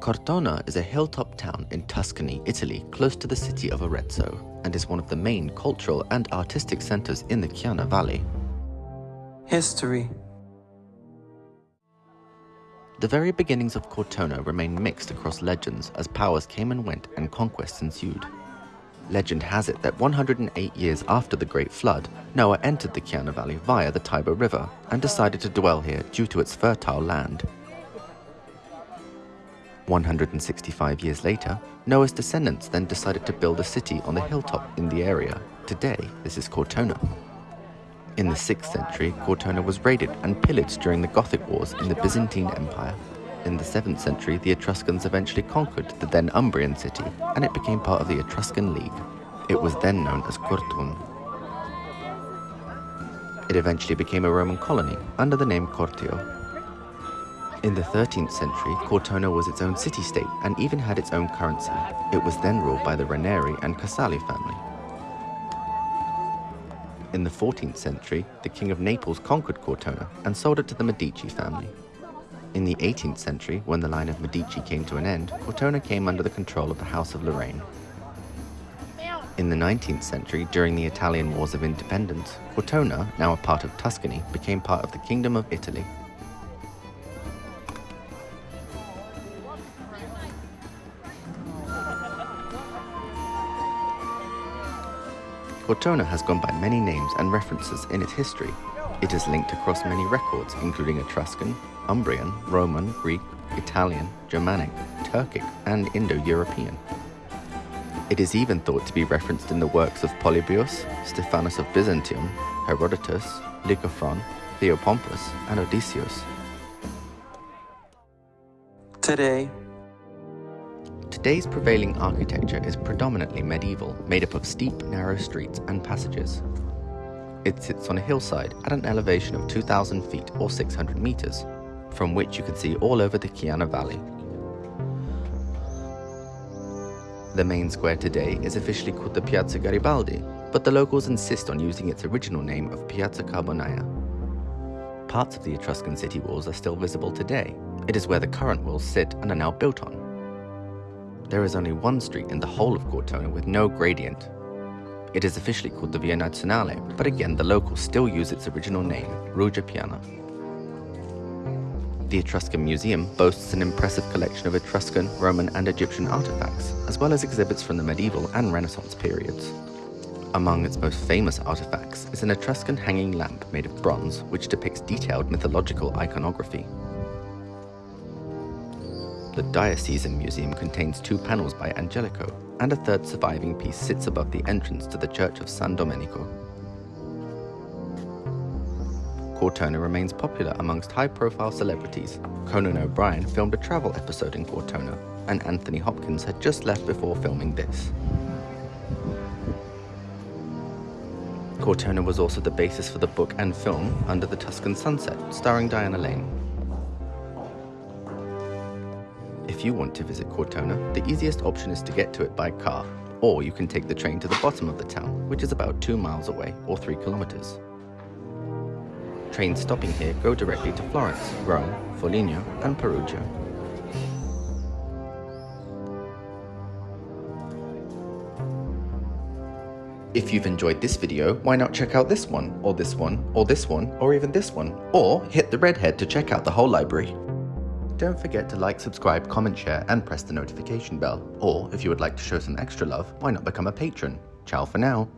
Cortona is a hilltop town in Tuscany, Italy, close to the city of Arezzo, and is one of the main cultural and artistic centers in the Chiana Valley. History The very beginnings of Cortona remain mixed across legends as powers came and went and conquests ensued. Legend has it that 108 years after the Great Flood, Noah entered the Chiana Valley via the Tiber River and decided to dwell here due to its fertile land. 165 years later, Noah's descendants then decided to build a city on the hilltop in the area. Today, this is Cortona. In the 6th century, Cortona was raided and pillaged during the Gothic Wars in the Byzantine Empire. In the 7th century, the Etruscans eventually conquered the then Umbrian city, and it became part of the Etruscan League. It was then known as Cortun. It eventually became a Roman colony under the name Cortio. In the 13th century, Cortona was its own city-state and even had its own currency. It was then ruled by the Ranieri and Casali family. In the 14th century, the King of Naples conquered Cortona and sold it to the Medici family. In the 18th century, when the line of Medici came to an end, Cortona came under the control of the House of Lorraine. In the 19th century, during the Italian Wars of Independence, Cortona, now a part of Tuscany, became part of the Kingdom of Italy. Cortona has gone by many names and references in its history. It is linked across many records, including Etruscan, Umbrian, Roman, Greek, Italian, Germanic, Turkic, and Indo-European. It is even thought to be referenced in the works of Polybius, Stephanus of Byzantium, Herodotus, Lycophron, Theopompus, and Odysseus. Today, Today's prevailing architecture is predominantly medieval, made up of steep, narrow streets and passages. It sits on a hillside at an elevation of 2,000 feet or 600 meters, from which you can see all over the Chiana Valley. The main square today is officially called the Piazza Garibaldi, but the locals insist on using its original name of Piazza Carbonaia. Parts of the Etruscan city walls are still visible today. It is where the current walls sit and are now built on. There is only one street in the whole of Cortona with no gradient. It is officially called the Via Nazionale, but again the locals still use its original name, Ruga Piana. The Etruscan Museum boasts an impressive collection of Etruscan, Roman and Egyptian artifacts, as well as exhibits from the medieval and Renaissance periods. Among its most famous artifacts is an Etruscan hanging lamp made of bronze which depicts detailed mythological iconography. The Diocesan Museum contains two panels by Angelico, and a third surviving piece sits above the entrance to the Church of San Domenico. Cortona remains popular amongst high-profile celebrities. Conan O'Brien filmed a travel episode in Cortona, and Anthony Hopkins had just left before filming this. Cortona was also the basis for the book and film Under the Tuscan Sunset, starring Diane Lane. If you want to visit Cortona, the easiest option is to get to it by car, or you can take the train to the bottom of the town, which is about 2 miles away or 3 kilometers. Trains stopping here go directly to Florence, Rome, Foligno and Perugia. If you've enjoyed this video, why not check out this one, or this one, or this one, or even this one, or hit the red head to check out the whole library. Don't forget to like, subscribe, comment, share, and press the notification bell. Or, if you would like to show some extra love, why not become a patron? Ciao for now.